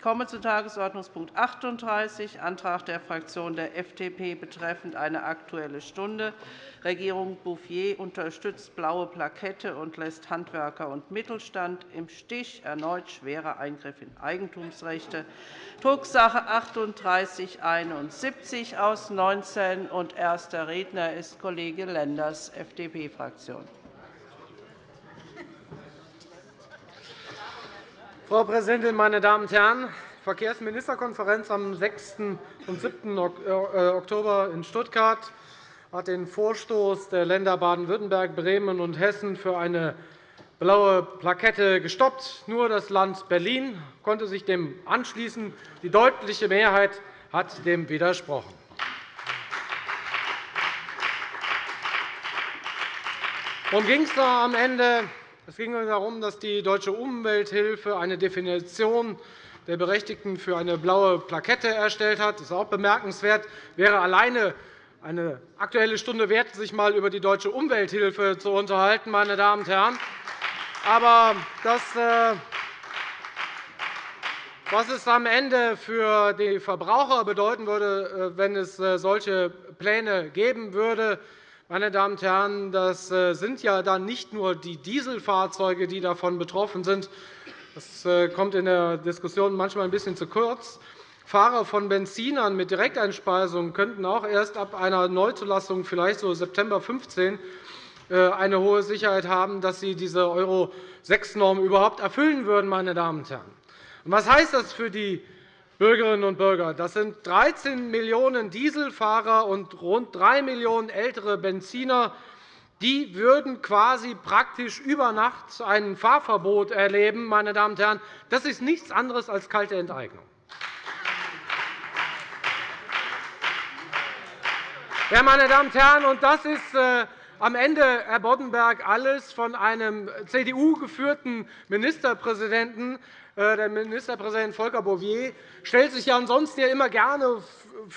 Ich komme zu Tagesordnungspunkt 38, Antrag der Fraktion der FDP betreffend eine Aktuelle Stunde. Regierung Bouffier unterstützt blaue Plakette und lässt Handwerker und Mittelstand im Stich. Erneut schwerer Eingriff in Eigentumsrechte. Drucksache 3871 aus 19. Und erster Redner ist Kollege Lenders, FDP-Fraktion. Frau Präsidentin, meine Damen und Herren! Die Verkehrsministerkonferenz am 6. und 7. Äh, Oktober in Stuttgart hat den Vorstoß der Länder Baden-Württemberg, Bremen und Hessen für eine blaue Plakette gestoppt. Nur das Land Berlin konnte sich dem anschließen. Die deutliche Mehrheit hat dem widersprochen. Worum ging es da am Ende? Es ging darum, dass die Deutsche Umwelthilfe eine Definition der Berechtigten für eine blaue Plakette erstellt hat. Das ist auch bemerkenswert. Wäre alleine eine Aktuelle Stunde wert, sich einmal über die Deutsche Umwelthilfe zu unterhalten. Meine Damen und Herren. Aber das, äh, was es am Ende für die Verbraucher bedeuten würde, äh, wenn es äh, solche Pläne geben würde, meine Damen und Herren, das äh, sind ja dann nicht nur die Dieselfahrzeuge, die davon betroffen sind. Das äh, kommt in der Diskussion manchmal ein bisschen zu kurz. Fahrer von Benzinern mit Direkteinspeisung könnten auch erst ab einer Neuzulassung, vielleicht so September 15, äh, eine hohe Sicherheit haben, dass sie diese Euro-6-Norm überhaupt erfüllen würden. Meine Damen und Herren. Was heißt das für die Bürgerinnen und Bürger. Das sind 13 Millionen Dieselfahrer und rund 3 Millionen ältere Benziner. Die würden quasi praktisch über Nacht ein Fahrverbot erleben. Meine Damen und Herren. Das ist nichts anderes als kalte Enteignung. Ja, meine Damen und Herren, und das ist äh, am Ende, Herr Boddenberg, alles von einem CDU-geführten Ministerpräsidenten, der Ministerpräsident Volker Bouffier stellt sich ja ansonsten immer gerne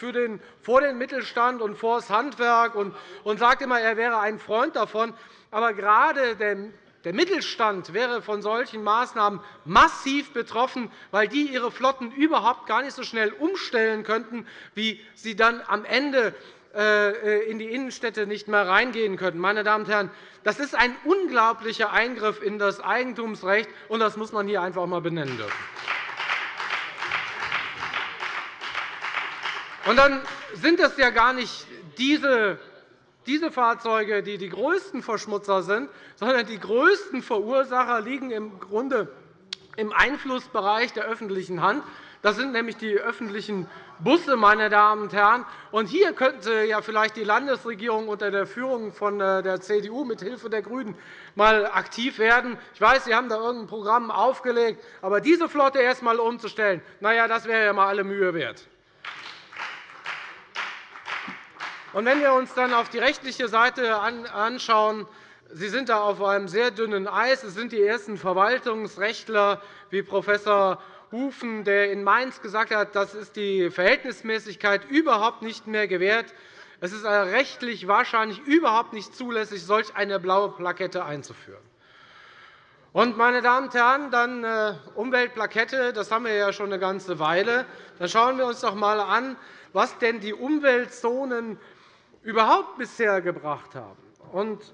den, vor den Mittelstand und vor das Handwerk und, und sagt immer, er wäre ein Freund davon. Aber gerade der der Mittelstand wäre von solchen Maßnahmen massiv betroffen, weil die ihre Flotten überhaupt gar nicht so schnell umstellen könnten, wie sie dann am Ende äh, in die Innenstädte nicht mehr reingehen könnten. Meine Damen und Herren, das ist ein unglaublicher Eingriff in das Eigentumsrecht, und das muss man hier einfach einmal benennen dürfen. Und dann sind es ja gar nicht diese diese Fahrzeuge, die die größten Verschmutzer sind, sondern die größten Verursacher liegen im Grunde im Einflussbereich der öffentlichen Hand. Das sind nämlich die öffentlichen Busse, meine Damen und Herren. Und hier könnte ja vielleicht die Landesregierung unter der Führung von äh, der CDU mit Hilfe der GRÜNEN mal aktiv werden. Ich weiß, Sie haben da irgendein Programm aufgelegt, aber diese Flotte erst einmal umzustellen, na ja, das wäre ja mal alle Mühe wert. Und wenn wir uns dann auf die rechtliche Seite anschauen, Sie sind da auf einem sehr dünnen Eis. Es sind die ersten Verwaltungsrechtler wie Prof. Hufen, der in Mainz gesagt hat, das ist die Verhältnismäßigkeit überhaupt nicht mehr gewährt. Es ist rechtlich wahrscheinlich überhaupt nicht zulässig, solch eine blaue Plakette einzuführen. Und, meine Damen und Herren, dann äh, Umweltplakette, das haben wir ja schon eine ganze Weile. Dann schauen wir uns doch einmal an, was denn die Umweltzonen überhaupt bisher gebracht haben. Und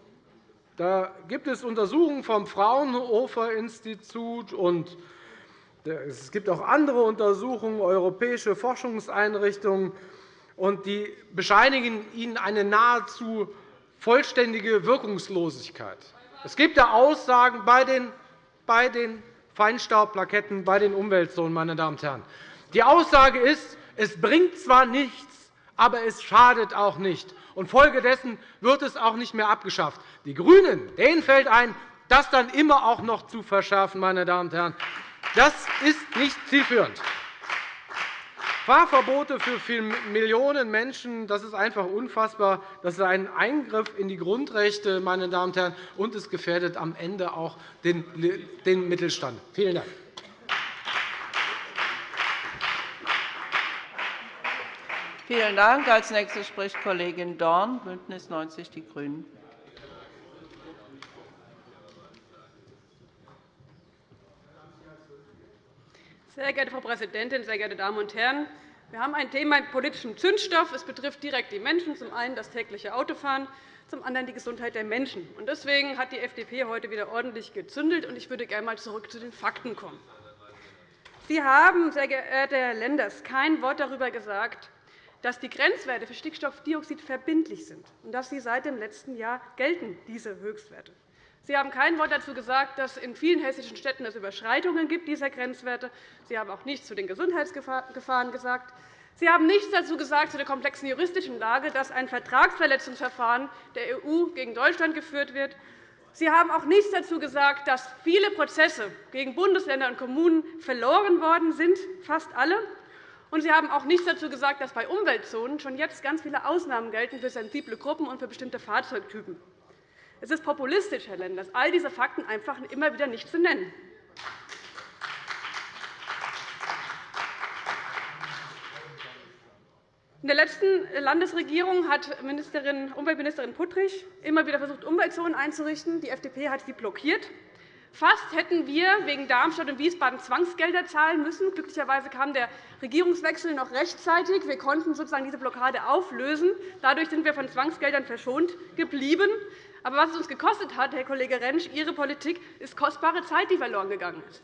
da gibt es Untersuchungen vom Fraunhofer Institut und es gibt auch andere Untersuchungen, europäische Forschungseinrichtungen, und die bescheinigen Ihnen eine nahezu vollständige Wirkungslosigkeit. Es gibt da Aussagen bei den, Feinstaubplaketten, bei den Umweltzonen. Meine Damen und Herren. Die Aussage ist, es bringt zwar nichts, aber es schadet auch nicht. Und folgedessen wird es auch nicht mehr abgeschafft. Die GRÜNEN denen fällt ein, das dann immer auch noch zu verschärfen. Meine Damen und Herren. Das ist nicht zielführend. Fahrverbote für Millionen Menschen, das ist einfach unfassbar. Das ist ein Eingriff in die Grundrechte, meine Damen und Herren, und es gefährdet am Ende auch den Mittelstand. Vielen Dank. Vielen Dank. Als nächste spricht Kollegin Dorn, BÜNDNIS 90 die GRÜNEN. Sehr geehrte Frau Präsidentin, sehr geehrte Damen und Herren! Wir haben ein Thema mit politischem Zündstoff. Es betrifft direkt die Menschen, zum einen das tägliche Autofahren, zum anderen die Gesundheit der Menschen. Deswegen hat die FDP heute wieder ordentlich gezündelt. Ich würde gerne einmal zurück zu den Fakten kommen. Sie haben, sehr geehrter Herr Lenders, kein Wort darüber gesagt, dass die Grenzwerte für Stickstoffdioxid verbindlich sind und dass sie seit dem letzten Jahr gelten, diese Höchstwerte. Sie haben kein Wort dazu gesagt, dass es in vielen hessischen Städten es Überschreitungen gibt dieser Grenzwerte. Sie haben auch nichts zu den Gesundheitsgefahren gesagt. Sie haben nichts dazu gesagt zu der komplexen juristischen Lage, dass ein Vertragsverletzungsverfahren der EU gegen Deutschland geführt wird. Sie haben auch nichts dazu gesagt, dass viele Prozesse gegen Bundesländer und Kommunen verloren worden sind, fast alle. Und Sie haben auch nichts dazu gesagt, dass bei Umweltzonen schon jetzt ganz viele Ausnahmen gelten für sensible Gruppen und für bestimmte Fahrzeugtypen. Es ist populistisch, Herr Lenders, all diese Fakten einfach immer wieder nicht zu nennen. In der letzten Landesregierung hat Umweltministerin Puttrich immer wieder versucht, Umweltzonen einzurichten. Die FDP hat sie blockiert. Fast hätten wir wegen Darmstadt und Wiesbaden Zwangsgelder zahlen müssen. Glücklicherweise kam der Regierungswechsel noch rechtzeitig. Wir konnten sozusagen diese Blockade auflösen. Dadurch sind wir von Zwangsgeldern verschont geblieben. Aber was es uns gekostet hat, Herr Kollege Rentsch, Ihre Politik, ist kostbare Zeit, die verloren gegangen ist.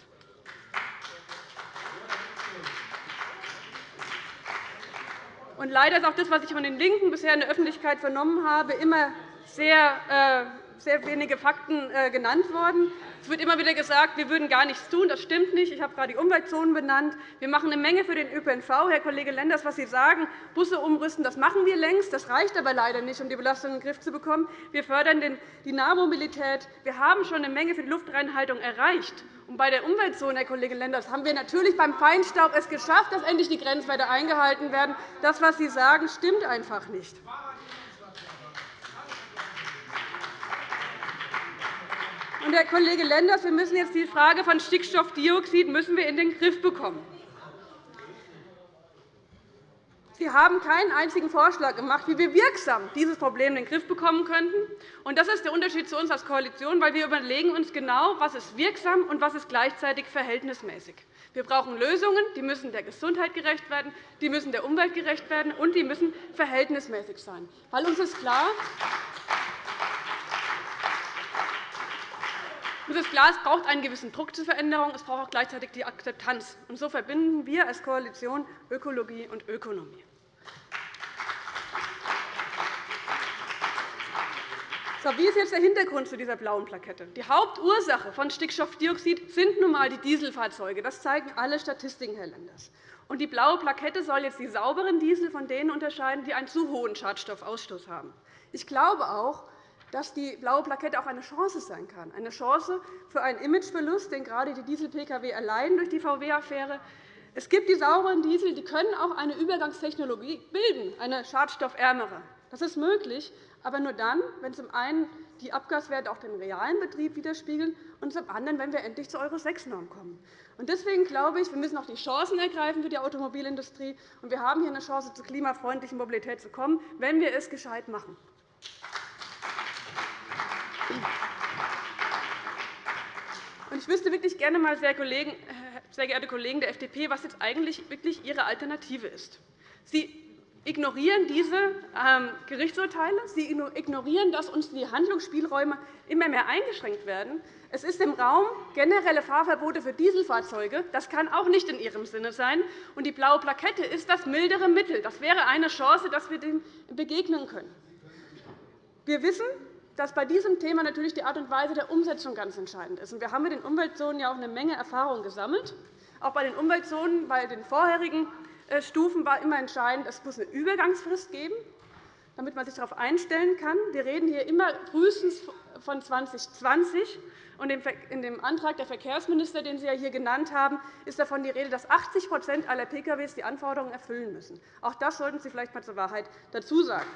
Und leider ist auch das, was ich von den LINKEN bisher in der Öffentlichkeit vernommen habe, immer sehr, äh, sehr wenige Fakten äh, genannt worden. Es wird immer wieder gesagt, wir würden gar nichts tun. Das stimmt nicht. Ich habe gerade die Umweltzonen benannt. Wir machen eine Menge für den ÖPNV. Herr Kollege Lenders, was Sie sagen, Busse umrüsten, das machen wir längst. Das reicht aber leider nicht, um die Belastung in den Griff zu bekommen. Wir fördern die Nahmobilität. Wir haben schon eine Menge für die Luftreinhaltung erreicht. Und bei der Umweltzone, Herr Kollege Lenders, haben wir natürlich beim Feinstaub es geschafft, dass endlich die Grenzwerte eingehalten werden. Das, was Sie sagen, stimmt einfach nicht. Und, Herr Kollege Lenders, wir müssen jetzt die Frage von Stickstoffdioxid müssen wir in den Griff bekommen. Sie haben keinen einzigen Vorschlag gemacht, wie wir wirksam dieses Problem in den Griff bekommen könnten. Das ist der Unterschied zu uns als Koalition, weil wir überlegen uns genau, was ist wirksam und was ist gleichzeitig verhältnismäßig. Wir brauchen Lösungen, die müssen der Gesundheit gerecht werden, die müssen der Umwelt gerecht werden, und die müssen verhältnismäßig sein. Weil uns ist klar, Es ist klar, es braucht einen gewissen Druck zur Veränderung. Es braucht auch gleichzeitig die Akzeptanz. Und so verbinden wir als Koalition Ökologie und Ökonomie. So, wie ist jetzt der Hintergrund zu dieser blauen Plakette? Die Hauptursache von Stickstoffdioxid sind nun einmal die Dieselfahrzeuge. Das zeigen alle Statistiken, Herr Lenders. Und die blaue Plakette soll jetzt die sauberen Diesel von denen unterscheiden, die einen zu hohen Schadstoffausstoß haben. Ich glaube auch, dass die blaue Plakette auch eine Chance sein kann, eine Chance für einen Imageverlust, den gerade die Diesel-Pkw erleiden durch die VW-Affäre. Es gibt die sauberen Diesel, die können auch eine Übergangstechnologie bilden, eine schadstoffärmere. Das ist möglich, aber nur dann, wenn zum einen die Abgaswerte auch den realen Betrieb widerspiegeln und zum anderen, wenn wir endlich zur Euro-6-Norm kommen. Deswegen glaube ich, wir müssen auch die Chancen ergreifen für die Automobilindustrie. Und wir haben hier eine Chance, zur klimafreundlichen Mobilität zu kommen, wenn wir es gescheit machen. Ich wüsste wirklich gerne einmal, sehr geehrte Kollegen der FDP, was jetzt eigentlich wirklich Ihre Alternative ist. Sie ignorieren diese ähm, Gerichtsurteile. Sie ignorieren, dass uns die Handlungsspielräume immer mehr eingeschränkt werden. Es ist im Raum generelle Fahrverbote für Dieselfahrzeuge. Das kann auch nicht in Ihrem Sinne sein. Und die blaue Plakette ist das mildere Mittel. Das wäre eine Chance, dass wir dem begegnen können. Wir wissen, dass bei diesem Thema natürlich die Art und Weise der Umsetzung ganz entscheidend ist. Wir haben mit den Umweltzonen ja auch eine Menge Erfahrung gesammelt. Auch bei den Umweltzonen, bei den vorherigen äh, Stufen war immer entscheidend, es muss eine Übergangsfrist geben, damit man sich darauf einstellen kann. Wir reden hier immer frühestens von 2020. In dem Antrag der Verkehrsminister, den Sie hier genannt haben, ist davon die Rede, dass 80% aller Pkw die Anforderungen erfüllen müssen. Auch das sollten Sie vielleicht einmal zur Wahrheit dazu sagen.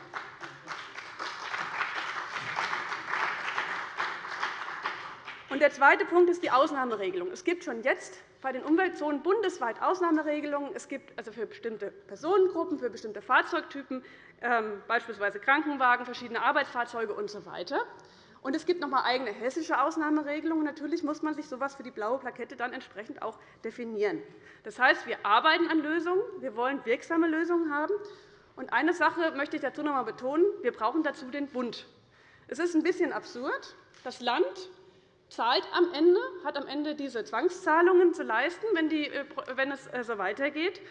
Der zweite Punkt ist die Ausnahmeregelung. Es gibt schon jetzt bei den Umweltzonen bundesweit Ausnahmeregelungen. Es gibt also für bestimmte Personengruppen, für bestimmte Fahrzeugtypen, ähm, beispielsweise Krankenwagen, verschiedene Arbeitsfahrzeuge usw. Und es gibt noch einmal eigene hessische Ausnahmeregelungen. Natürlich muss man sich so etwas für die blaue Plakette dann entsprechend auch definieren. Das heißt, wir arbeiten an Lösungen. Wir wollen wirksame Lösungen haben. Und eine Sache möchte ich dazu noch einmal betonen. Wir brauchen dazu den Bund. Es ist ein bisschen absurd. Das Land zahlt am Ende, hat am Ende diese Zwangszahlungen zu leisten, wenn, die, äh, wenn es äh, so weitergeht.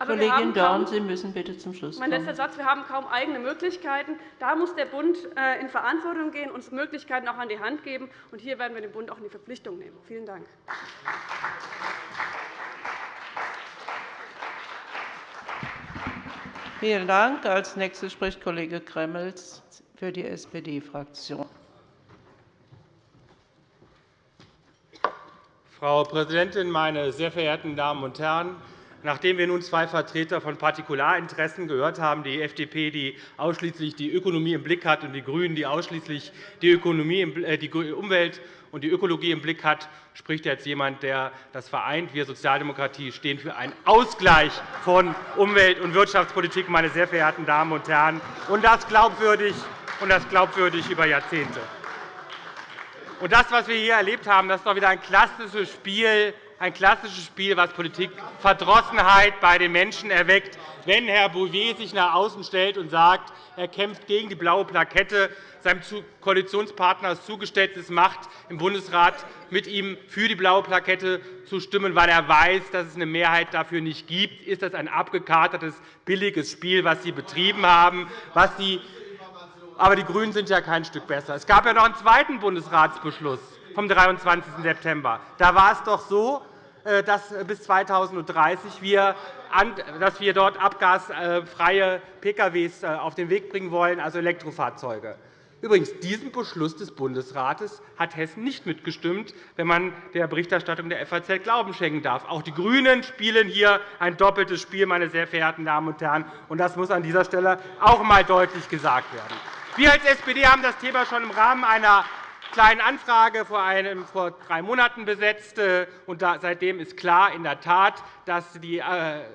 Aber Kollegin Dorn, Sie müssen bitte zum Schluss kommen. Mein letzter Satz. Wir haben kaum eigene Möglichkeiten. Da muss der Bund äh, in Verantwortung gehen, uns Möglichkeiten auch an die Hand geben. Und hier werden wir den Bund auch in die Verpflichtung nehmen. Vielen Dank. Vielen Dank. Als nächster spricht Kollege Gremmels für die SPD-Fraktion. Frau Präsidentin, meine sehr verehrten Damen und Herren! Nachdem wir nun zwei Vertreter von Partikularinteressen gehört haben, die FDP, die ausschließlich die Ökonomie im Blick hat, und die GRÜNEN, die ausschließlich die, Ökonomie, äh, die Umwelt und die Ökologie im Blick hat, spricht jetzt jemand, der das vereint. Wir Sozialdemokratie stehen für einen Ausgleich von Umwelt- und Wirtschaftspolitik, meine sehr verehrten Damen und Herren, und das glaubwürdig, und das glaubwürdig über Jahrzehnte. Und das, was wir hier erlebt haben, das ist doch wieder ein klassisches Spiel ein klassisches Spiel, das Politikverdrossenheit bei den Menschen erweckt, wenn Herr Bouvier sich nach außen stellt und sagt, er kämpft gegen die blaue Plakette, seinem Koalitionspartner es zugestelltes macht, im Bundesrat mit ihm für die blaue Plakette zu stimmen, weil er weiß, dass es eine Mehrheit dafür nicht gibt, ist das ein abgekatertes, billiges Spiel, das Sie betrieben haben, was Sie aber die GRÜNEN sind ja kein Stück besser. Es gab ja noch einen zweiten Bundesratsbeschluss vom 23. September. Da war es doch so, äh, dass bis 2030 wir, dass wir dort abgasfreie Pkw äh, auf den Weg bringen wollen, also Elektrofahrzeuge. Übrigens, diesen Beschluss des Bundesrates hat Hessen nicht mitgestimmt, wenn man der Berichterstattung der FAZ Glauben schenken darf. Auch die GRÜNEN spielen hier ein doppeltes Spiel, meine sehr verehrten Damen und Herren. und Das muss an dieser Stelle auch einmal deutlich gesagt werden. Wir als SPD haben das Thema schon im Rahmen einer Kleinen Anfrage vor, einem, vor drei Monaten besetzt. Äh, und seitdem ist klar in der Tat, dass die äh,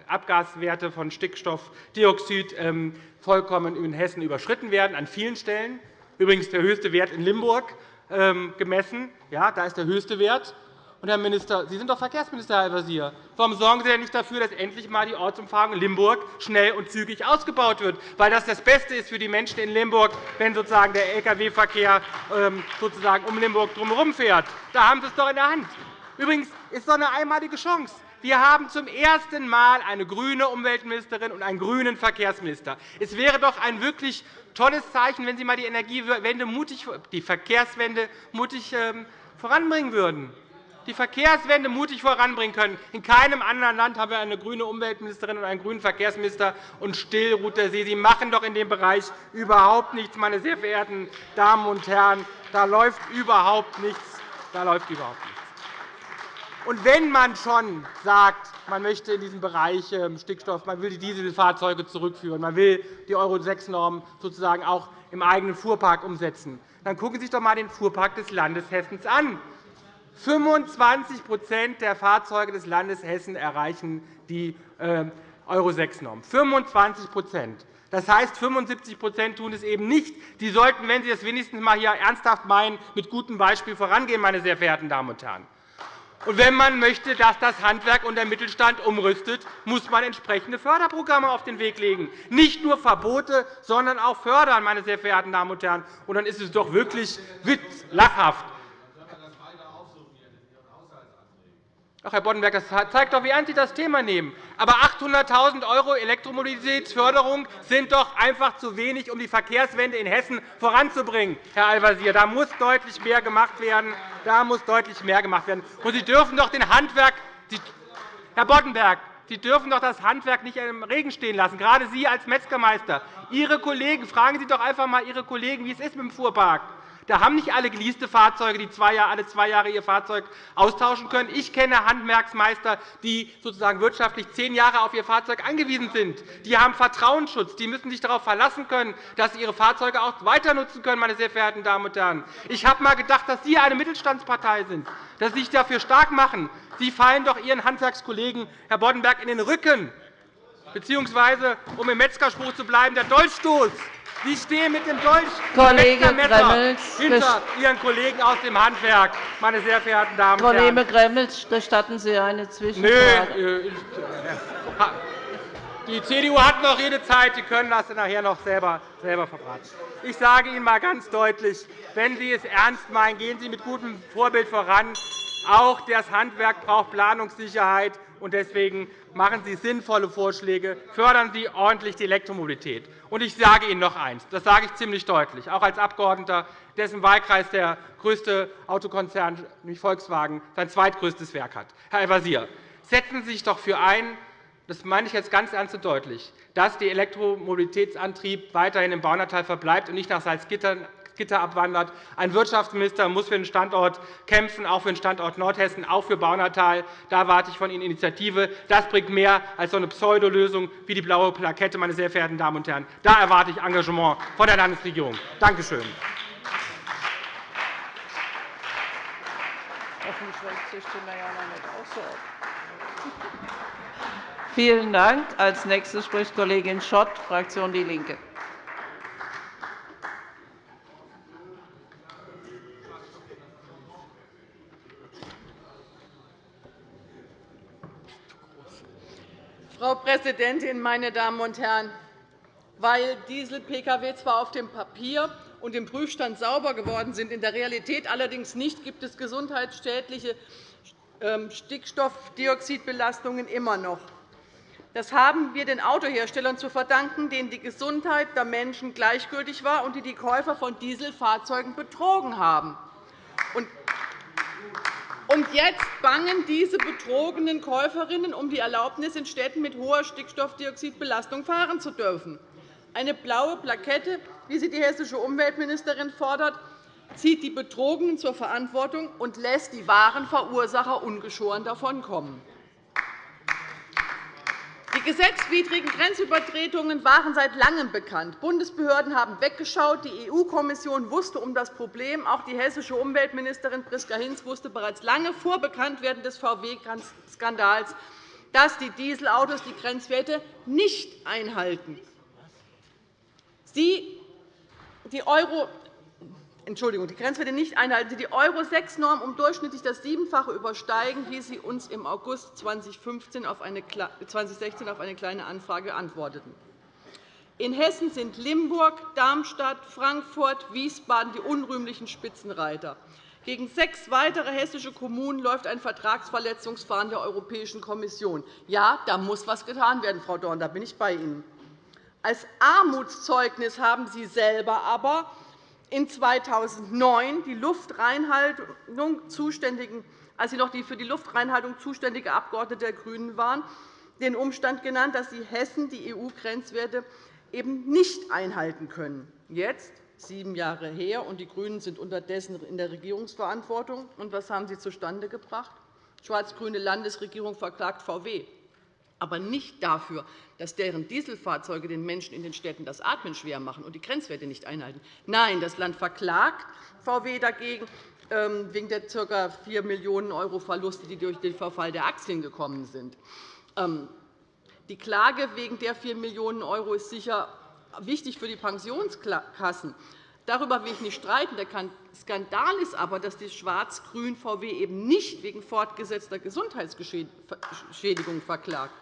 Abgaswerte von Stickstoffdioxid ähm, vollkommen in Hessen überschritten werden, an vielen Stellen. Übrigens der höchste Wert in Limburg ähm, gemessen. Ja, da ist der höchste Wert. Und, Herr Minister, Sie sind doch Verkehrsminister, Herr Al-Wazir. Warum sorgen Sie denn nicht dafür, dass endlich einmal die Ortsumfahrung in Limburg schnell und zügig ausgebaut wird? Weil das das Beste ist für die Menschen in Limburg, wenn sozusagen der Lkw-Verkehr ähm, sozusagen um Limburg drumherum fährt. Da haben Sie es doch in der Hand. Übrigens ist doch eine einmalige Chance. Wir haben zum ersten Mal eine grüne Umweltministerin und einen grünen Verkehrsminister. Es wäre doch ein wirklich tolles Zeichen, wenn Sie einmal die Energiewende mutig, die Verkehrswende mutig ähm, voranbringen würden die Verkehrswende mutig voranbringen können. In keinem anderen Land haben wir eine grüne Umweltministerin und einen grünen Verkehrsminister. Und still ruht der See. Sie machen doch in dem Bereich überhaupt nichts, meine sehr verehrten Damen und Herren. Da läuft überhaupt nichts. Da läuft überhaupt nichts. Und wenn man schon sagt, man möchte in diesem Bereich ähm, Stickstoff, man will die Dieselfahrzeuge zurückführen, man will die Euro-6-Norm sozusagen auch im eigenen Fuhrpark umsetzen, dann gucken Sie sich doch einmal den Fuhrpark des Landes Hessen an. 25% der Fahrzeuge des Landes Hessen erreichen die ähm, Euro-6-Norm. 25 das heißt, 75% tun es eben nicht. Die sollten, wenn Sie es wenigstens einmal hier ernsthaft meinen, mit gutem Beispiel vorangehen, meine sehr verehrten Damen und Herren. Und wenn man möchte, dass das Handwerk und der Mittelstand umrüstet, muss man entsprechende Förderprogramme auf den Weg legen. Nicht nur Verbote, sondern auch fördern, meine sehr verehrten Damen und Herren. Und dann ist es doch wirklich lachhaft, Ach, Herr Boddenberg, das zeigt doch, wie ernst Sie das Thema nehmen. Aber 800.000 € Elektromobilitätsförderung sind doch einfach zu wenig, um die Verkehrswende in Hessen voranzubringen, Herr Al-Wazir. Da muss deutlich mehr gemacht werden. Da muss deutlich mehr gemacht werden. Und Sie dürfen doch den Handwerk, Herr Boddenberg, Sie dürfen doch das Handwerk nicht im Regen stehen lassen, gerade Sie als Metzgermeister. Ihre Kollegen, fragen Sie doch einfach einmal Ihre Kollegen, wie es ist mit dem Fuhrpark. Da haben nicht alle geleaste Fahrzeuge, die alle zwei Jahre ihr Fahrzeug austauschen können. Ich kenne Handwerksmeister, die sozusagen wirtschaftlich zehn Jahre auf ihr Fahrzeug angewiesen sind. Die haben Vertrauensschutz. Die müssen sich darauf verlassen können, dass sie ihre Fahrzeuge auch weiter nutzen können. Meine sehr verehrten Damen und Herren. Ich habe einmal gedacht, dass Sie eine Mittelstandspartei sind, dass Sie sich dafür stark machen. Sie fallen doch Ihren Handwerkskollegen, Herr Boddenberg, in den Rücken, beziehungsweise, um im Metzgerspruch zu bleiben, der Dolchstoß Sie stehen mit dem Dolch Kollege Gremmels, hinter Ihren Kollegen aus dem Handwerk, meine sehr verehrten Damen und Herren. Kollege Gremmels, gestatten Sie eine Zwischenfrage? Nö, die CDU hat noch Redezeit. Sie können das nachher noch selber, selber verbraten. Ich sage Ihnen einmal ganz deutlich, wenn Sie es ernst meinen, gehen Sie mit gutem Vorbild voran. Auch das Handwerk braucht Planungssicherheit. und Deswegen machen Sie sinnvolle Vorschläge, fördern Sie ordentlich die Elektromobilität. Und ich sage Ihnen noch eines, das sage ich ziemlich deutlich, auch als Abgeordneter, dessen Wahlkreis der größte Autokonzern, nämlich Volkswagen, sein zweitgrößtes Werk hat. Herr Al-Wazir, setzen Sie sich doch für ein, das meine ich jetzt ganz ernst und deutlich, dass der Elektromobilitätsantrieb weiterhin im Baunatal verbleibt und nicht nach Salzgitter abwandert. Ein Wirtschaftsminister muss für den Standort kämpfen, auch für den Standort Nordhessen, auch für Baunatal. Da erwarte ich von Ihnen Initiative. Das bringt mehr als so eine Pseudolösung wie die blaue Plakette, meine sehr verehrten Damen und Herren. Da erwarte ich Engagement von der Landesregierung. Danke schön. Vielen Dank. Als nächste spricht Kollegin Schott, Fraktion DIE LINKE. Frau Präsidentin, meine Damen und Herren! Weil Diesel-Pkw zwar auf dem Papier und im Prüfstand sauber geworden sind, in der Realität allerdings nicht, gibt es gesundheitsschädliche ähm, Stickstoffdioxidbelastungen immer noch. Das haben wir den Autoherstellern zu verdanken, denen die Gesundheit der Menschen gleichgültig war und die die Käufer von Dieselfahrzeugen betrogen haben. Und jetzt bangen diese betrogenen Käuferinnen um die Erlaubnis, in Städten mit hoher Stickstoffdioxidbelastung fahren zu dürfen. Eine blaue Plakette, wie sie die hessische Umweltministerin fordert, zieht die Betrogenen zur Verantwortung und lässt die wahren Verursacher ungeschoren davonkommen. Die gesetzwidrigen Grenzübertretungen waren seit Langem bekannt. Bundesbehörden haben weggeschaut. Die EU-Kommission wusste um das Problem. Auch die hessische Umweltministerin Priska Hinz wusste bereits lange vor Bekanntwerden des VW-Skandals, dass die Dieselautos die Grenzwerte nicht einhalten. Sie, die Euro Entschuldigung, die Grenzwerte nicht einhalten, sie die Euro-6-Norm um durchschnittlich das Siebenfache übersteigen, wie Sie uns im August 2015 auf eine, 2016 auf eine Kleine Anfrage antworteten. In Hessen sind Limburg, Darmstadt, Frankfurt, Wiesbaden die unrühmlichen Spitzenreiter. Gegen sechs weitere hessische Kommunen läuft ein Vertragsverletzungsverfahren der Europäischen Kommission. Ja, da muss etwas getan werden, Frau Dorn, da bin ich bei Ihnen. Als Armutszeugnis haben Sie selber aber in 2009 die Luftreinhaltung zuständigen, als Sie noch die für die Luftreinhaltung zuständige Abgeordnete der GRÜNEN waren, den Umstand genannt, dass Sie Hessen die EU-Grenzwerte eben nicht einhalten können. Jetzt, sieben Jahre her, und die GRÜNEN sind unterdessen in der Regierungsverantwortung. Und was haben Sie zustande gebracht? Die schwarz-grüne Landesregierung verklagt VW aber nicht dafür, dass deren Dieselfahrzeuge den Menschen in den Städten das Atmen schwer machen und die Grenzwerte nicht einhalten. Nein, das Land verklagt VW dagegen ähm, wegen der ca. 4 Millionen € Verluste, die durch den Verfall der Aktien gekommen sind. Ähm, die Klage wegen der 4 Millionen € ist sicher wichtig für die Pensionskassen. Darüber will ich nicht streiten. Der Skandal ist aber, dass die schwarz-grün VW eben nicht wegen fortgesetzter Gesundheitsschädigung verklagt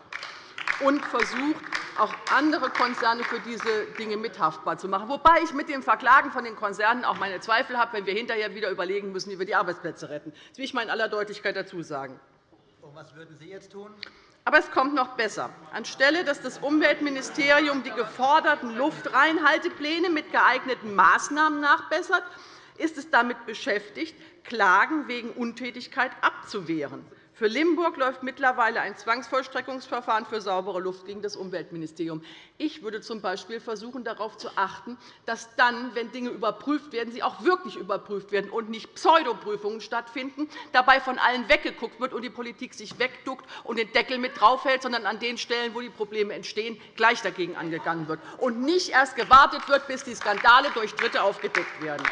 und versucht, auch andere Konzerne für diese Dinge mithaftbar zu machen, wobei ich mit dem Verklagen von den Konzernen auch meine Zweifel habe, wenn wir hinterher wieder überlegen müssen, wie wir die Arbeitsplätze retten. Das will ich mal in aller Deutlichkeit dazu sagen. Und was würden Sie jetzt tun? Aber es kommt noch besser. Anstelle dass das Umweltministerium die geforderten Luftreinhaltepläne mit geeigneten Maßnahmen nachbessert, ist es damit beschäftigt, Klagen wegen Untätigkeit abzuwehren. Für Limburg läuft mittlerweile ein Zwangsvollstreckungsverfahren für saubere Luft gegen das Umweltministerium. Ich würde z. B. versuchen, darauf zu achten, dass dann, wenn Dinge überprüft werden, sie auch wirklich überprüft werden und nicht Pseudoprüfungen stattfinden, dabei von allen weggeguckt wird und die Politik sich wegduckt und den Deckel mit draufhält, sondern an den Stellen, wo die Probleme entstehen, gleich dagegen angegangen wird und nicht erst gewartet wird, bis die Skandale durch Dritte aufgedeckt werden.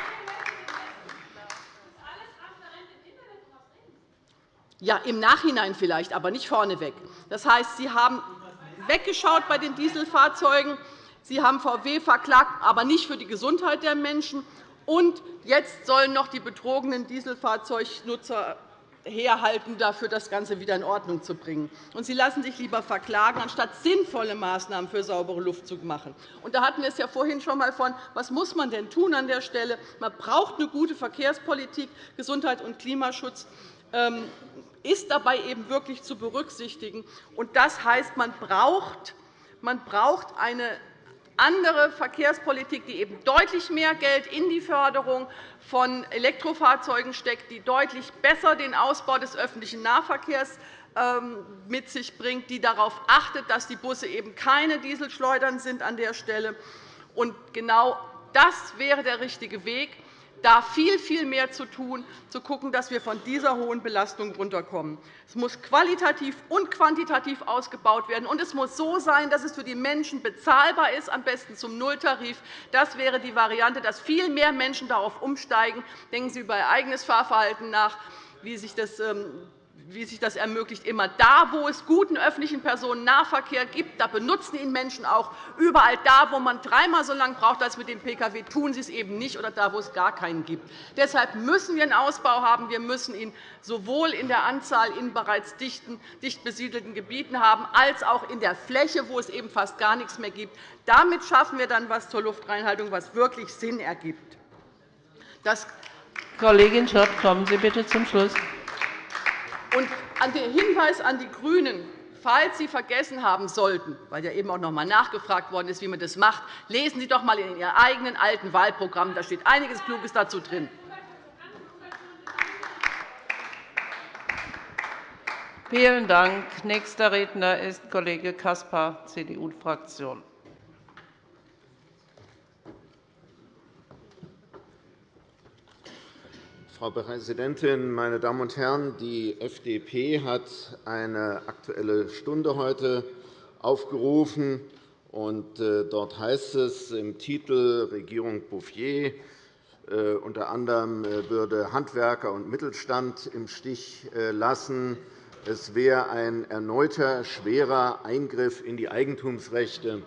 Ja, im Nachhinein vielleicht, aber nicht vorneweg. Das heißt, Sie haben weggeschaut bei den Dieselfahrzeugen. Sie haben VW verklagt, aber nicht für die Gesundheit der Menschen. Und jetzt sollen noch die betrogenen Dieselfahrzeugnutzer herhalten, dafür das Ganze wieder in Ordnung zu bringen. Und Sie lassen sich lieber verklagen, anstatt sinnvolle Maßnahmen für saubere Luft zu machen. Und da hatten wir es ja vorhin schon einmal von, was muss man denn tun an der Stelle? Man braucht eine gute Verkehrspolitik. Gesundheit und Klimaschutz ähm, ist dabei eben wirklich zu berücksichtigen. Das heißt, man braucht, eine andere Verkehrspolitik, die eben deutlich mehr Geld in die Förderung von Elektrofahrzeugen steckt, die deutlich besser den Ausbau des öffentlichen Nahverkehrs ähm, mit sich bringt, die darauf achtet, dass die Busse eben keine Dieselschleudern sind an der Stelle. Genau das wäre der richtige Weg da viel, viel mehr zu tun, zu schauen, dass wir von dieser hohen Belastung runterkommen. Es muss qualitativ und quantitativ ausgebaut werden, und es muss so sein, dass es für die Menschen bezahlbar ist, am besten zum Nulltarif. Das wäre die Variante, dass viel mehr Menschen darauf umsteigen. Denken Sie über Ihr eigenes Fahrverhalten nach, wie sich das ähm, wie sich das ermöglicht. Immer da, wo es guten öffentlichen Personennahverkehr gibt, da benutzen ihn Menschen auch. Überall da, wo man dreimal so lange braucht als mit dem Pkw, tun sie es eben nicht, oder da, wo es gar keinen gibt. Deshalb müssen wir einen Ausbau haben. Wir müssen ihn sowohl in der Anzahl in bereits dicht besiedelten Gebieten haben, als auch in der Fläche, wo es eben fast gar nichts mehr gibt. Damit schaffen wir dann etwas zur Luftreinhaltung, was wirklich Sinn ergibt. Das Kollegin Schott, kommen Sie bitte zum Schluss. Und an den Hinweis an die GRÜNEN, falls Sie vergessen haben sollten, weil ja eben auch noch einmal nachgefragt worden ist, wie man das macht, lesen Sie doch einmal in Ihr eigenen alten Wahlprogramm. Da steht einiges Kluges dazu drin. Vielen Dank. Nächster Redner ist Kollege Caspar, CDU-Fraktion. Frau Präsidentin, meine Damen und Herren! Die FDP hat eine Aktuelle Stunde heute aufgerufen. Und äh, dort heißt es im Titel Regierung Bouffier, äh, unter anderem äh, würde Handwerker und Mittelstand im Stich lassen. Es wäre ein erneuter schwerer Eingriff in die Eigentumsrechte.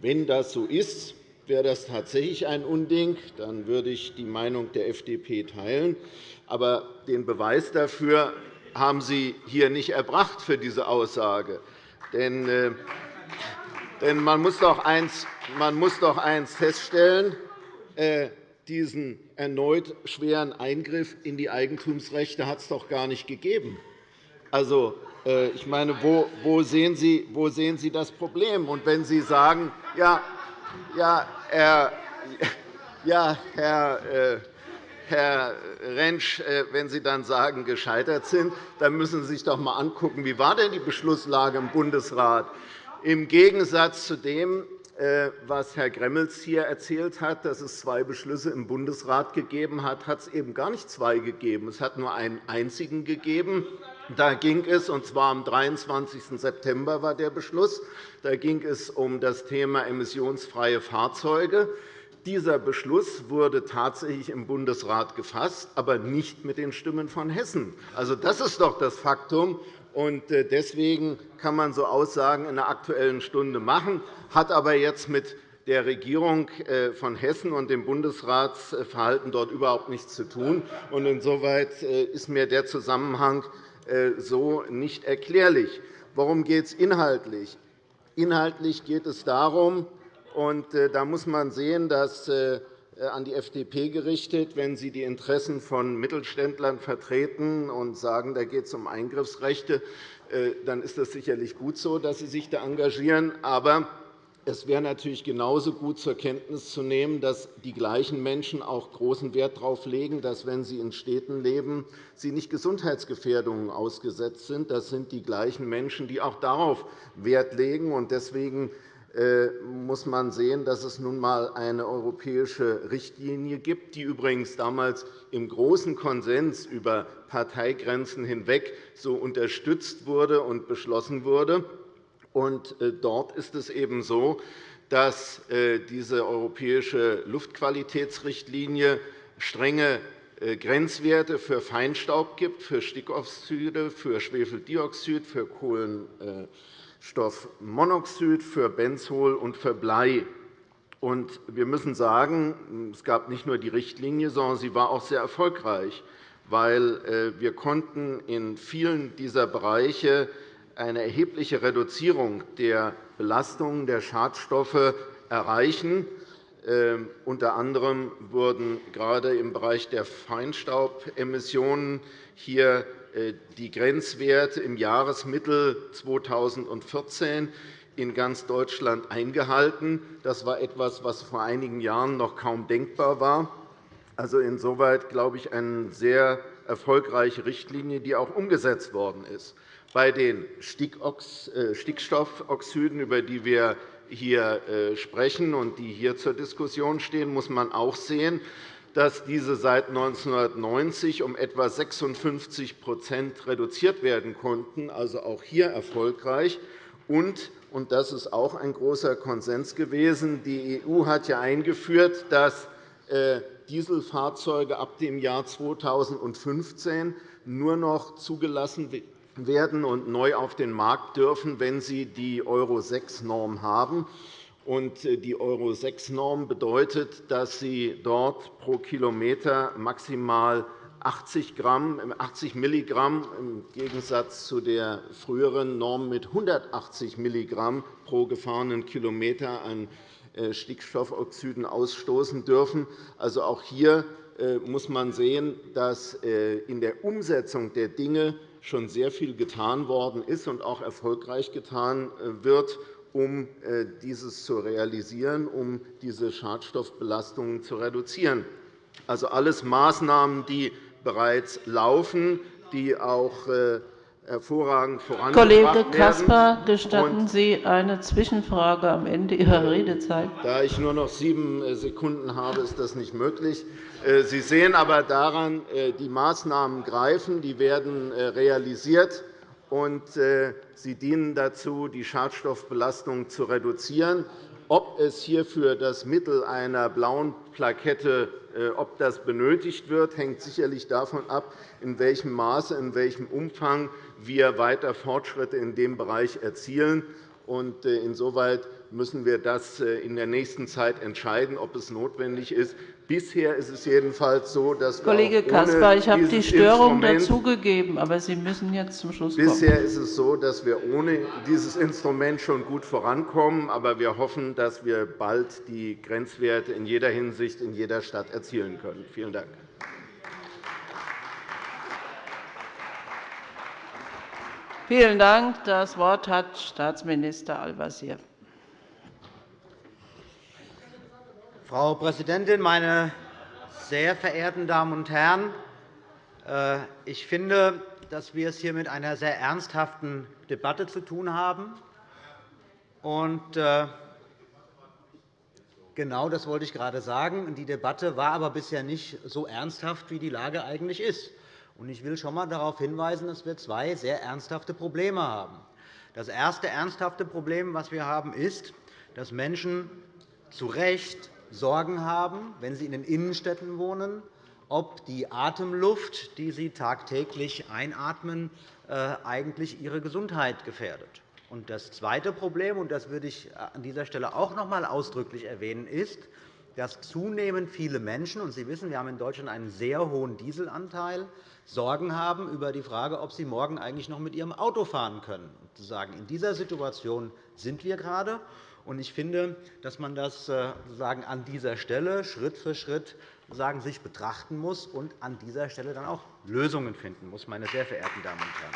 Wenn das so ist, Wäre das tatsächlich ein Unding, dann würde ich die Meinung der FDP teilen. Aber den Beweis dafür haben Sie hier nicht erbracht für diese Aussage. Denn, äh, denn man, muss doch eins, man muss doch eins feststellen, äh, diesen erneut schweren Eingriff in die Eigentumsrechte hat es doch gar nicht gegeben. Also, äh, ich meine, wo, sehen Sie, wo sehen Sie das Problem? Und wenn Sie sagen, ja, ja, Herr, ja, Herr, äh, Herr Rentsch, äh, wenn Sie dann sagen, gescheitert sind, dann müssen Sie sich doch einmal angucken, wie war denn die Beschlusslage im Bundesrat? Im Gegensatz zu dem, äh, was Herr Gremmels hier erzählt hat, dass es zwei Beschlüsse im Bundesrat gegeben hat, hat es eben gar nicht zwei gegeben. Es hat nur einen einzigen gegeben. Da ging es, und zwar am 23. September war der Beschluss, da ging es um das Thema emissionsfreie Fahrzeuge. Dieser Beschluss wurde tatsächlich im Bundesrat gefasst, aber nicht mit den Stimmen von Hessen. Also, das ist doch das Faktum. Und äh, deswegen kann man so Aussagen in der Aktuellen Stunde machen, hat aber jetzt mit der Regierung äh, von Hessen und dem Bundesratsverhalten dort überhaupt nichts zu tun. Insoweit äh, ist mir der Zusammenhang so nicht erklärlich. Worum geht es inhaltlich? Inhaltlich geht es darum, und da muss man sehen, dass äh, an die FDP gerichtet, wenn Sie die Interessen von Mittelständlern vertreten und sagen, da geht es um Eingriffsrechte, äh, dann ist das sicherlich gut so, dass Sie sich da engagieren. Aber es wäre natürlich genauso gut zur Kenntnis zu nehmen, dass die gleichen Menschen auch großen Wert darauf legen, dass, wenn sie in Städten leben, sie nicht Gesundheitsgefährdungen ausgesetzt sind. Das sind die gleichen Menschen, die auch darauf Wert legen. Deswegen äh, muss man sehen, dass es nun einmal eine europäische Richtlinie gibt, die übrigens damals im großen Konsens über Parteigrenzen hinweg so unterstützt wurde und beschlossen wurde. Äh, dort ist es eben so, dass äh, diese europäische Luftqualitätsrichtlinie strenge Grenzwerte für Feinstaub gibt, für Stickoxide, für Schwefeldioxid, für Kohlen Schadstoffmonoxid, für Benzol und für Blei. Wir müssen sagen, es gab nicht nur die Richtlinie, sondern sie war auch sehr erfolgreich, weil äh, wir konnten in vielen dieser Bereiche eine erhebliche Reduzierung der Belastungen der Schadstoffe erreichen. Ähm, unter anderem wurden gerade im Bereich der Feinstaubemissionen hier äh, die Grenzwerte im Jahresmittel 2014 in ganz Deutschland eingehalten. Das war etwas, was vor einigen Jahren noch kaum denkbar war. Also insoweit glaube ich eine sehr erfolgreiche Richtlinie, die auch umgesetzt worden ist. Bei den äh, Stickstoffoxiden, über die wir hier äh, sprechen und die hier zur Diskussion stehen, muss man auch sehen, dass diese seit 1990 um etwa 56% reduziert werden konnten, also auch hier erfolgreich. Und, und das ist auch ein großer Konsens gewesen, die EU hat ja eingeführt, dass äh, Dieselfahrzeuge ab dem Jahr 2015 nur noch zugelassen werden und neu auf den Markt dürfen, wenn sie die Euro-6-Norm haben. Äh, die Euro-6-Norm bedeutet, dass sie dort pro Kilometer maximal 80, Gramm, 80 Milligramm im Gegensatz zu der früheren Norm mit 180 Milligramm pro gefahrenen Kilometer an äh, Stickstoffoxiden ausstoßen dürfen. Also auch hier äh, muss man sehen, dass in der Umsetzung der Dinge schon sehr viel getan worden ist und auch erfolgreich getan äh, wird, um äh, dieses zu realisieren, um diese Schadstoffbelastungen zu reduzieren. Also alles Maßnahmen, die bereits laufen, die auch äh, hervorragend vorangebracht Kollege Caspar, gestatten Sie eine Zwischenfrage am Ende Ihrer Redezeit? Da ich nur noch sieben äh, Sekunden habe, ist das nicht möglich. Äh, Sie sehen aber daran, äh, die Maßnahmen greifen, die werden realisiert, und sie dienen dazu, die Schadstoffbelastung zu reduzieren. Ob es hierfür das Mittel einer blauen Plakette ob das benötigt wird, hängt sicherlich davon ab, in welchem Maße, in welchem Umfang wir weiter Fortschritte in dem Bereich erzielen. Äh, insoweit müssen wir das äh, in der nächsten Zeit entscheiden, ob es notwendig ist. Bisher ist es jedenfalls so, dass wir Kollege Caspar, ich habe die Störung dazugegeben, aber Sie müssen jetzt zum Schluss kommen. Bisher ist es so, dass wir ohne dieses Instrument schon gut vorankommen. Aber wir hoffen, dass wir bald die Grenzwerte in jeder Hinsicht in jeder Stadt erzielen können. Vielen Dank. Vielen Dank. Das Wort hat Staatsminister Al-Wazir. Frau Präsidentin, meine sehr verehrten Damen und Herren! Äh, ich finde, dass wir es hier mit einer sehr ernsthaften Debatte zu tun haben. Äh, genau das wollte ich gerade sagen. Die Debatte war aber bisher nicht so ernsthaft, wie die Lage eigentlich ist. Ich will schon einmal darauf hinweisen, dass wir zwei sehr ernsthafte Probleme haben. Das erste ernsthafte Problem, das wir haben, ist, dass Menschen zu Recht Sorgen haben, wenn sie in den Innenstädten wohnen, ob die Atemluft, die sie tagtäglich einatmen, äh, eigentlich ihre Gesundheit gefährdet. Das zweite Problem, und das würde ich an dieser Stelle auch noch einmal ausdrücklich erwähnen, ist, dass zunehmend viele Menschen, und Sie wissen, wir haben in Deutschland einen sehr hohen Dieselanteil, Sorgen haben über die Frage, ob sie morgen eigentlich noch mit ihrem Auto fahren können. In dieser Situation sind wir gerade. Ich finde, dass man das äh, an dieser Stelle Schritt für Schritt sich betrachten muss und an dieser Stelle dann auch Lösungen finden muss, meine sehr verehrten Damen und Herren.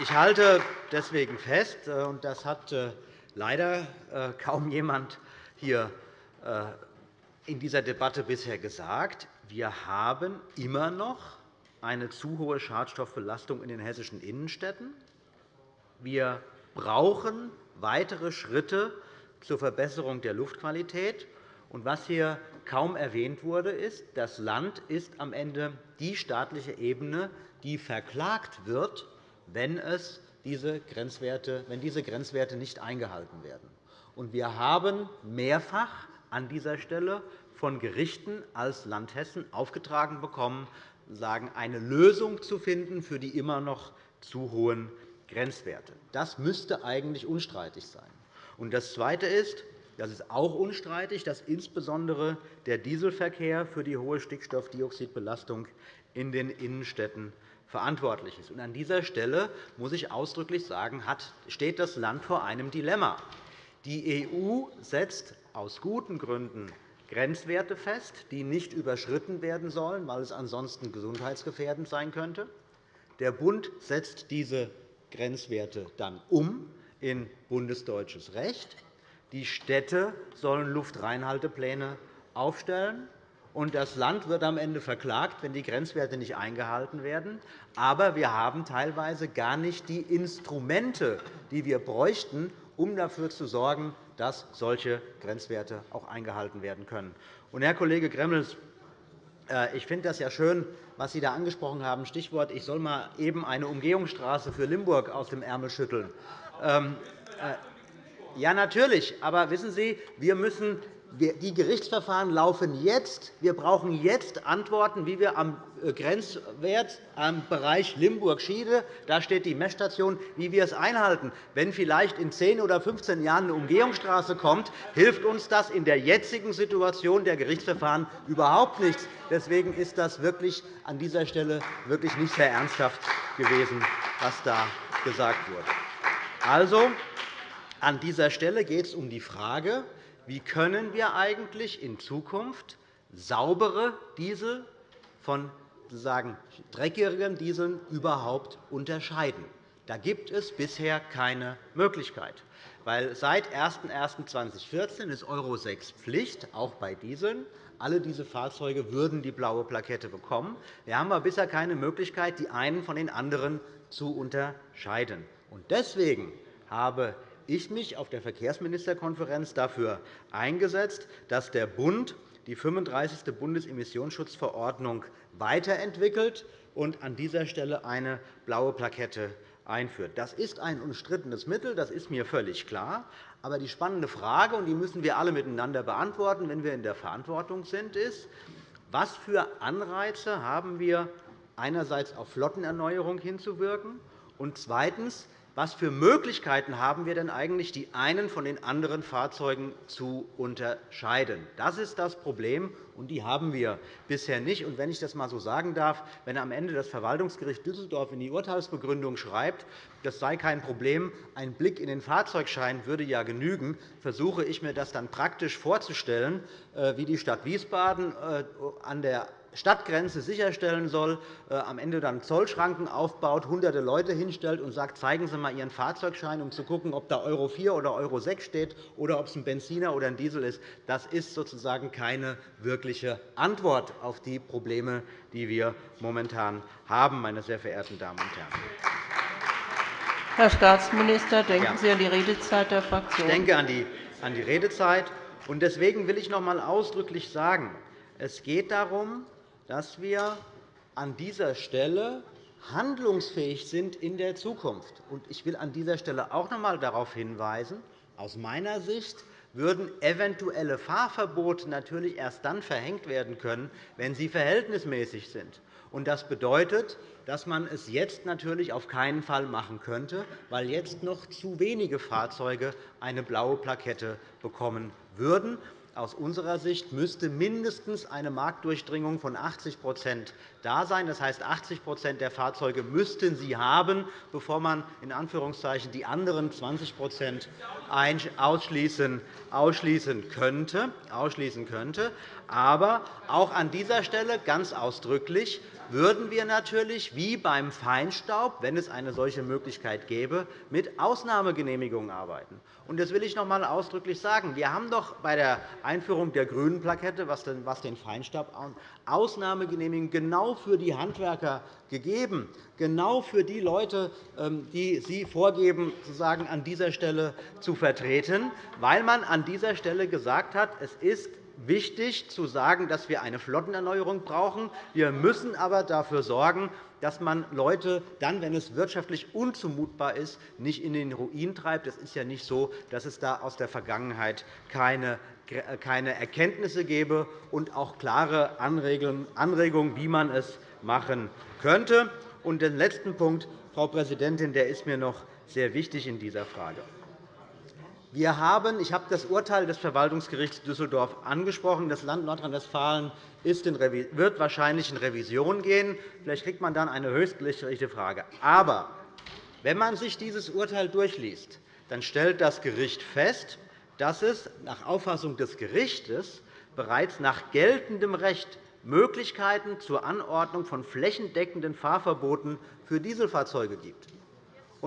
Ich halte deswegen fest, äh, und das hat äh, leider kaum jemand hier in dieser Debatte bisher gesagt, wir haben immer noch eine zu hohe Schadstoffbelastung in den hessischen Innenstädten. Wir brauchen weitere Schritte zur Verbesserung der Luftqualität. Und was hier kaum erwähnt wurde, ist, das Land ist am Ende die staatliche Ebene, die verklagt wird, wenn, es diese Grenzwerte, wenn diese Grenzwerte nicht eingehalten werden. Und wir haben mehrfach an dieser Stelle von Gerichten als Land Hessen aufgetragen bekommen, eine Lösung zu finden für die immer noch zu hohen Grenzwerte. Das müsste eigentlich unstreitig sein. das Zweite ist, das ist auch unstreitig, dass insbesondere der Dieselverkehr für die hohe Stickstoffdioxidbelastung in den Innenstädten verantwortlich ist. An dieser Stelle muss ich ausdrücklich sagen, steht das Land vor einem Dilemma. Die EU setzt aus guten Gründen Grenzwerte fest, die nicht überschritten werden sollen, weil es ansonsten gesundheitsgefährdend sein könnte. Der Bund setzt diese Grenzwerte dann um in bundesdeutsches Recht. Die Städte sollen Luftreinhaltepläne aufstellen. Und das Land wird am Ende verklagt, wenn die Grenzwerte nicht eingehalten werden. Aber wir haben teilweise gar nicht die Instrumente, die wir bräuchten, um dafür zu sorgen, dass solche Grenzwerte auch eingehalten werden können. Und, Herr Kollege Gremmels, ich finde das ja schön, was Sie da angesprochen haben. Stichwort, ich soll mal eben eine Umgehungsstraße für Limburg aus dem Ärmel schütteln. Ähm, äh, ja, natürlich. Aber wissen Sie, wir müssen die Gerichtsverfahren laufen jetzt. Wir brauchen jetzt Antworten, wie wir am äh, Grenzwert am Bereich Limburg-Schiede, da steht die Messstation, wie wir es einhalten. Wenn vielleicht in 10 oder 15 Jahren eine Umgehungsstraße kommt, hilft uns das in der jetzigen Situation der Gerichtsverfahren überhaupt nichts. Deswegen ist das wirklich an dieser Stelle wirklich nicht sehr ernsthaft gewesen, was da gesagt wurde. Also, an dieser Stelle geht es um die Frage, wie können wir eigentlich in Zukunft saubere Diesel von sozusagen dreckigeren Dieseln überhaupt unterscheiden? Da gibt es bisher keine Möglichkeit. Weil seit 01.01.2014 ist Euro 6 Pflicht, auch bei Dieseln. Alle diese Fahrzeuge würden die blaue Plakette bekommen. Wir haben aber bisher keine Möglichkeit, die einen von den anderen zu unterscheiden. Deswegen habe ich mich auf der Verkehrsministerkonferenz dafür eingesetzt, dass der Bund die 35. Bundesemissionsschutzverordnung weiterentwickelt und an dieser Stelle eine blaue Plakette einführt. Das ist ein umstrittenes Mittel, das ist mir völlig klar. Aber die spannende Frage, und die müssen wir alle miteinander beantworten, wenn wir in der Verantwortung sind, ist, was für Anreize haben wir, einerseits auf Flottenerneuerung hinzuwirken, und zweitens, was für Möglichkeiten haben wir denn eigentlich, die einen von den anderen Fahrzeugen zu unterscheiden? Das ist das Problem, und die haben wir bisher nicht. Und wenn ich das einmal so sagen darf, wenn am Ende das Verwaltungsgericht Düsseldorf in die Urteilsbegründung schreibt, das sei kein Problem, ein Blick in den Fahrzeugschein würde ja genügen, versuche ich mir das dann praktisch vorzustellen, äh, wie die Stadt Wiesbaden äh, an der Stadtgrenze sicherstellen soll, äh, am Ende dann Zollschranken aufbaut, hunderte Leute hinstellt und sagt, zeigen Sie einmal Ihren Fahrzeugschein, um zu schauen, ob da Euro 4 oder Euro 6 steht oder ob es ein Benziner oder ein Diesel ist. Das ist sozusagen keine wirkliche Antwort auf die Probleme, die wir momentan haben, meine sehr verehrten Damen und Herren. Herr Staatsminister, denken Sie an die Redezeit der Fraktion. Ich denke an die, Redezeit. Deswegen will ich noch einmal ausdrücklich sagen, es geht darum, dass wir an dieser Stelle handlungsfähig sind in der Zukunft. Ich will an dieser Stelle auch noch einmal darauf hinweisen, aus meiner Sicht würden eventuelle Fahrverbote natürlich erst dann verhängt werden können, wenn sie verhältnismäßig sind. Das bedeutet, dass man es jetzt natürlich auf keinen Fall machen könnte, weil jetzt noch zu wenige Fahrzeuge eine blaue Plakette bekommen würden. Aus unserer Sicht müsste mindestens eine Marktdurchdringung von 80% da sein. Das heißt, 80% der Fahrzeuge müssten sie haben, bevor man in Anführungszeichen die anderen 20% ausschließen könnte. Aber auch an dieser Stelle ganz ausdrücklich würden wir natürlich, wie beim Feinstaub, wenn es eine solche Möglichkeit gäbe, mit Ausnahmegenehmigungen arbeiten. Das will ich noch einmal ausdrücklich sagen. Wir haben doch bei der Einführung der grünen Plakette, was den Feinstaub Ausnahmegenehmigungen genau für die Handwerker gegeben, genau für die Leute, ähm, die Sie vorgeben, sozusagen an dieser Stelle zu vertreten, weil man an dieser Stelle gesagt hat, es ist wichtig zu sagen, dass wir eine Flottenerneuerung brauchen. Wir müssen aber dafür sorgen, dass man Leute dann, wenn es wirtschaftlich unzumutbar ist, nicht in den Ruin treibt. Es ist ja nicht so, dass es da aus der Vergangenheit keine Erkenntnisse gebe und auch klare Anregungen, wie man es machen könnte. Und den letzten Punkt Frau Präsidentin, der ist mir noch sehr wichtig in dieser Frage. Wir haben, ich habe das Urteil des Verwaltungsgerichts Düsseldorf angesprochen. Das Land Nordrhein-Westfalen wird wahrscheinlich in Revision gehen. Vielleicht kriegt man dann eine höchstgerichtliche Frage. Aber wenn man sich dieses Urteil durchliest, dann stellt das Gericht fest, dass es nach Auffassung des Gerichts bereits nach geltendem Recht Möglichkeiten zur Anordnung von flächendeckenden Fahrverboten für Dieselfahrzeuge gibt.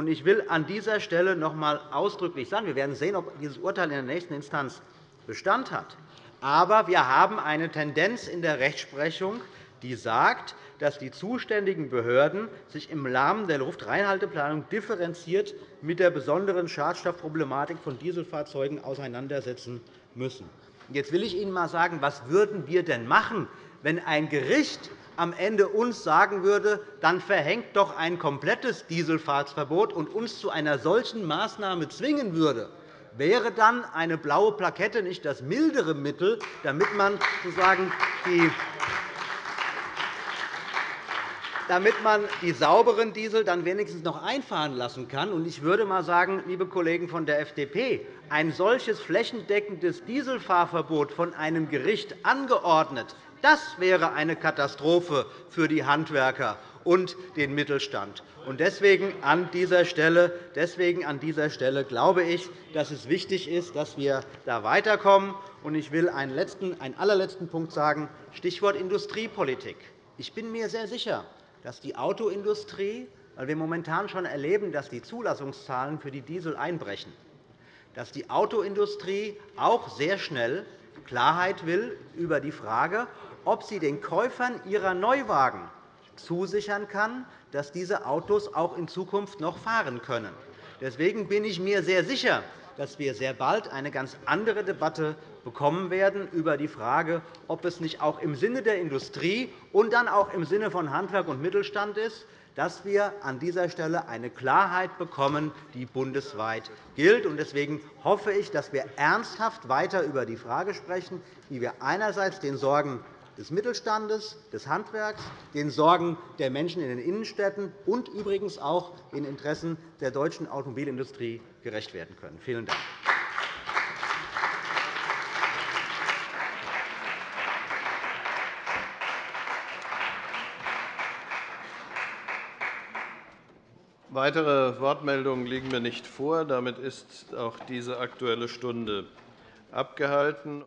Ich will an dieser Stelle noch einmal ausdrücklich sagen, wir werden sehen, ob dieses Urteil in der nächsten Instanz Bestand hat. Aber wir haben eine Tendenz in der Rechtsprechung, die sagt, dass die zuständigen Behörden sich im Rahmen der Luftreinhalteplanung differenziert mit der besonderen Schadstoffproblematik von Dieselfahrzeugen auseinandersetzen müssen. Jetzt will ich Ihnen einmal sagen, was würden wir denn machen, wenn ein Gericht am Ende uns sagen würde, dann verhängt doch ein komplettes Dieselfahrtsverbot und uns zu einer solchen Maßnahme zwingen würde, wäre dann eine blaue Plakette nicht das mildere Mittel, damit man sozusagen die damit man die sauberen Diesel dann wenigstens noch einfahren lassen kann. Ich würde einmal sagen, liebe Kollegen von der FDP, ein solches flächendeckendes Dieselfahrverbot von einem Gericht angeordnet, das wäre eine Katastrophe für die Handwerker und den Mittelstand. Deswegen an dieser Stelle, deswegen an dieser Stelle glaube ich, dass es wichtig ist, dass wir da weiterkommen. Ich will einen, letzten, einen allerletzten Punkt sagen, Stichwort Industriepolitik. Ich bin mir sehr sicher, dass die Autoindustrie, weil wir momentan schon erleben, dass die Zulassungszahlen für die Diesel einbrechen, dass die Autoindustrie auch sehr schnell Klarheit will über die Frage, ob sie den Käufern ihrer Neuwagen zusichern kann, dass diese Autos auch in Zukunft noch fahren können. Deswegen bin ich mir sehr sicher, dass wir sehr bald eine ganz andere Debatte bekommen werden über die Frage, ob es nicht auch im Sinne der Industrie und dann auch im Sinne von Handwerk und Mittelstand ist, dass wir an dieser Stelle eine Klarheit bekommen, die bundesweit gilt. Deswegen hoffe ich, dass wir ernsthaft weiter über die Frage sprechen, wie wir einerseits den Sorgen des Mittelstandes, des Handwerks, den Sorgen der Menschen in den Innenstädten und übrigens auch den Interessen der deutschen Automobilindustrie gerecht werden können. Vielen Dank. Weitere Wortmeldungen liegen mir nicht vor. Damit ist auch diese Aktuelle Stunde abgehalten.